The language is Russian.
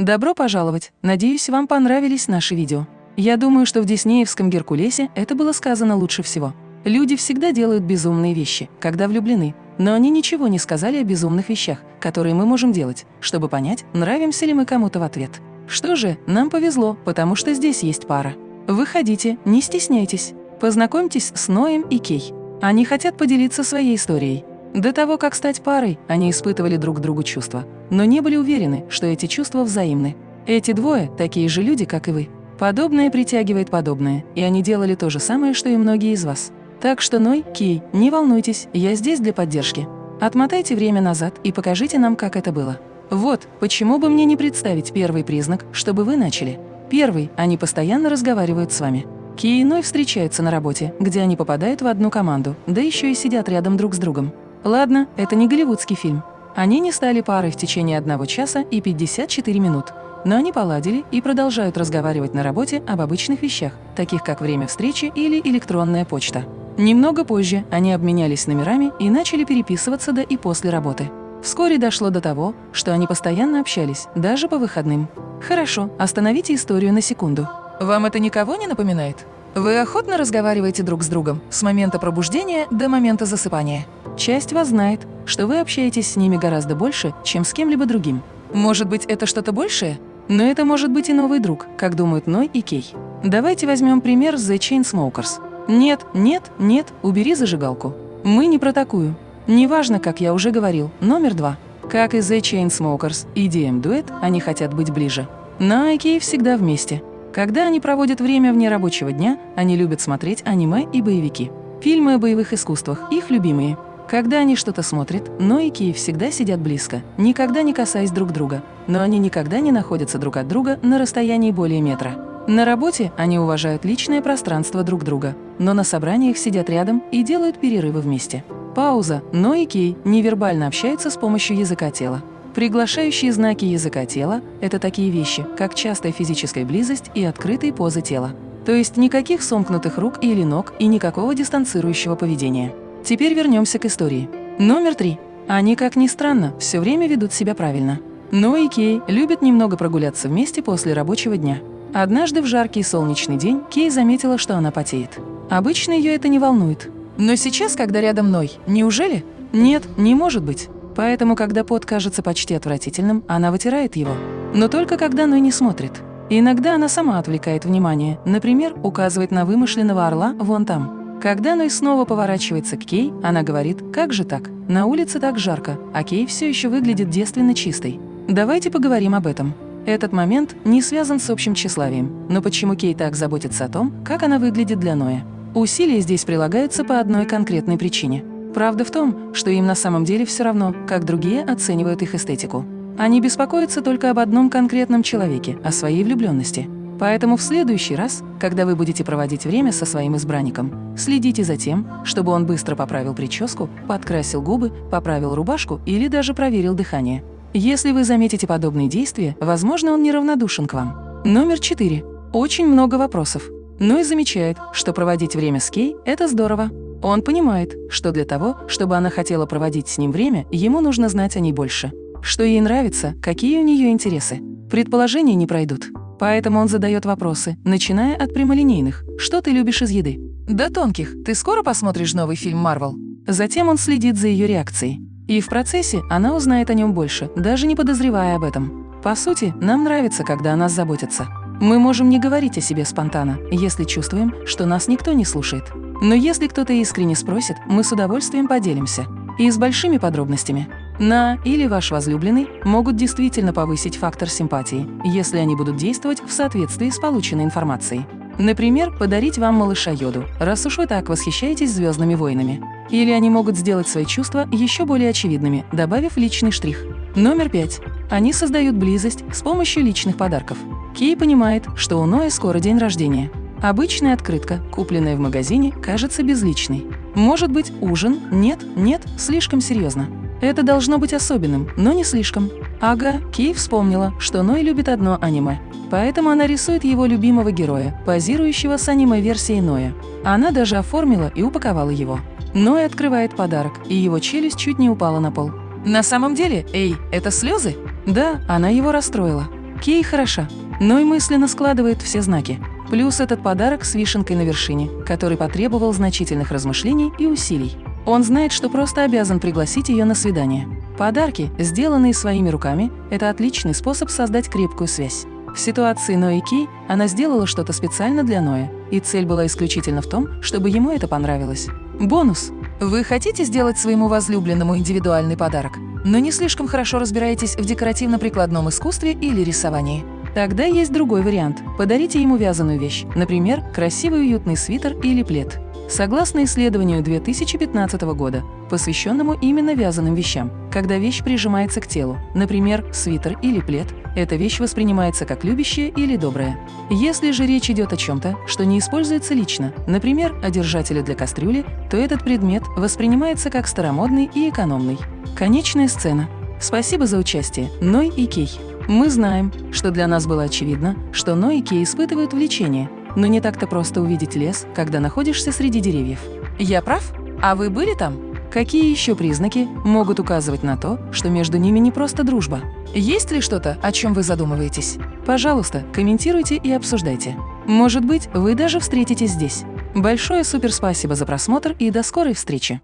Добро пожаловать! Надеюсь, вам понравились наши видео. Я думаю, что в Диснеевском Геркулесе это было сказано лучше всего. Люди всегда делают безумные вещи, когда влюблены, но они ничего не сказали о безумных вещах, которые мы можем делать, чтобы понять, нравимся ли мы кому-то в ответ. Что же, нам повезло, потому что здесь есть пара. Выходите, не стесняйтесь. Познакомьтесь с Ноем и Кей. Они хотят поделиться своей историей. До того, как стать парой, они испытывали друг к другу чувства, но не были уверены, что эти чувства взаимны. Эти двое – такие же люди, как и вы. Подобное притягивает подобное, и они делали то же самое, что и многие из вас. Так что, Ной, Кей, не волнуйтесь, я здесь для поддержки. Отмотайте время назад и покажите нам, как это было. Вот, почему бы мне не представить первый признак, чтобы вы начали. Первый – они постоянно разговаривают с вами. Ки и Ной встречаются на работе, где они попадают в одну команду, да еще и сидят рядом друг с другом. Ладно, это не голливудский фильм. Они не стали парой в течение одного часа и 54 минут. Но они поладили и продолжают разговаривать на работе об обычных вещах, таких как время встречи или электронная почта. Немного позже они обменялись номерами и начали переписываться до и после работы. Вскоре дошло до того, что они постоянно общались, даже по выходным. Хорошо, остановите историю на секунду. Вам это никого не напоминает? Вы охотно разговариваете друг с другом с момента пробуждения до момента засыпания. Часть вас знает, что вы общаетесь с ними гораздо больше, чем с кем-либо другим. Может быть, это что-то большее? Но это может быть и новый друг, как думают Ной и Кей. Давайте возьмем пример с The Chainsmokers. Нет, нет, нет, убери зажигалку. Мы не про такую. Неважно, как я уже говорил, номер два. Как и The Chainsmokers и DM-дуэт, они хотят быть ближе. На и Кей всегда вместе. Когда они проводят время вне рабочего дня, они любят смотреть аниме и боевики. Фильмы о боевых искусствах – их любимые. Когда они что-то смотрят, но и Киев всегда сидят близко, никогда не касаясь друг друга, но они никогда не находятся друг от друга на расстоянии более метра. На работе они уважают личное пространство друг друга, но на собраниях сидят рядом и делают перерывы вместе. Пауза, но и Кей невербально общаются с помощью языка тела. Приглашающие знаки языка тела – это такие вещи, как частая физическая близость и открытые позы тела. То есть никаких сомкнутых рук или ног и никакого дистанцирующего поведения. Теперь вернемся к истории. Номер три. Они, как ни странно, все время ведут себя правильно. Но и Кей любят немного прогуляться вместе после рабочего дня. Однажды в жаркий солнечный день Кей заметила, что она потеет. Обычно ее это не волнует. Но сейчас, когда рядом Ной, неужели? Нет, не может быть. Поэтому, когда пот кажется почти отвратительным, она вытирает его. Но только когда Ной не смотрит. Иногда она сама отвлекает внимание, например, указывает на вымышленного орла вон там. Когда Ной снова поворачивается к Кей, она говорит «Как же так? На улице так жарко, а Кей все еще выглядит девственно чистой. Давайте поговорим об этом». Этот момент не связан с общим тщеславием, но почему Кей так заботится о том, как она выглядит для Ноя? Усилия здесь прилагаются по одной конкретной причине. Правда в том, что им на самом деле все равно, как другие оценивают их эстетику. Они беспокоятся только об одном конкретном человеке, о своей влюбленности – Поэтому в следующий раз, когда вы будете проводить время со своим избранником, следите за тем, чтобы он быстро поправил прическу, подкрасил губы, поправил рубашку или даже проверил дыхание. Если вы заметите подобные действия, возможно, он неравнодушен к вам. Номер четыре. Очень много вопросов. Но и замечает, что проводить время с Кей – это здорово. Он понимает, что для того, чтобы она хотела проводить с ним время, ему нужно знать о ней больше. Что ей нравится, какие у нее интересы. Предположения не пройдут. Поэтому он задает вопросы, начиная от прямолинейных. Что ты любишь из еды? До тонких. Ты скоро посмотришь новый фильм Марвел? Затем он следит за ее реакцией. И в процессе она узнает о нем больше, даже не подозревая об этом. По сути, нам нравится, когда о нас заботятся. Мы можем не говорить о себе спонтанно, если чувствуем, что нас никто не слушает. Но если кто-то искренне спросит, мы с удовольствием поделимся. И с большими подробностями на или ваш возлюбленный могут действительно повысить фактор симпатии, если они будут действовать в соответствии с полученной информацией. Например, подарить вам малыша Йоду, раз уж вы так восхищаетесь «Звездными войнами». Или они могут сделать свои чувства еще более очевидными, добавив личный штрих. Номер пять. Они создают близость с помощью личных подарков. Кей понимает, что у Ноя скоро день рождения. Обычная открытка, купленная в магазине, кажется безличной. Может быть, ужин? Нет, нет, слишком серьезно. Это должно быть особенным, но не слишком. Ага, Кей вспомнила, что Ной любит одно аниме. Поэтому она рисует его любимого героя, позирующего с аниме-версией Ноя. Она даже оформила и упаковала его. Ной открывает подарок, и его челюсть чуть не упала на пол. На самом деле, эй, это слезы? Да, она его расстроила. Кей хороша, но и мысленно складывает все знаки. Плюс этот подарок с вишенкой на вершине, который потребовал значительных размышлений и усилий. Он знает, что просто обязан пригласить ее на свидание. Подарки, сделанные своими руками, это отличный способ создать крепкую связь. В ситуации Нои Кей она сделала что-то специально для Ноя, и цель была исключительно в том, чтобы ему это понравилось. Бонус. Вы хотите сделать своему возлюбленному индивидуальный подарок, но не слишком хорошо разбираетесь в декоративно-прикладном искусстве или рисовании? Тогда есть другой вариант. Подарите ему вязаную вещь, например, красивый уютный свитер или плед. Согласно исследованию 2015 года, посвященному именно вязаным вещам, когда вещь прижимается к телу, например, свитер или плед, эта вещь воспринимается как любящая или добрая. Если же речь идет о чем-то, что не используется лично, например, о держателе для кастрюли, то этот предмет воспринимается как старомодный и экономный. Конечная сцена. Спасибо за участие, Ной и Кей. Мы знаем, что для нас было очевидно, что Ной и Кей испытывают влечение – но не так-то просто увидеть лес, когда находишься среди деревьев. Я прав? А вы были там? Какие еще признаки могут указывать на то, что между ними не просто дружба? Есть ли что-то, о чем вы задумываетесь? Пожалуйста, комментируйте и обсуждайте. Может быть, вы даже встретитесь здесь. Большое суперспасибо за просмотр и до скорой встречи!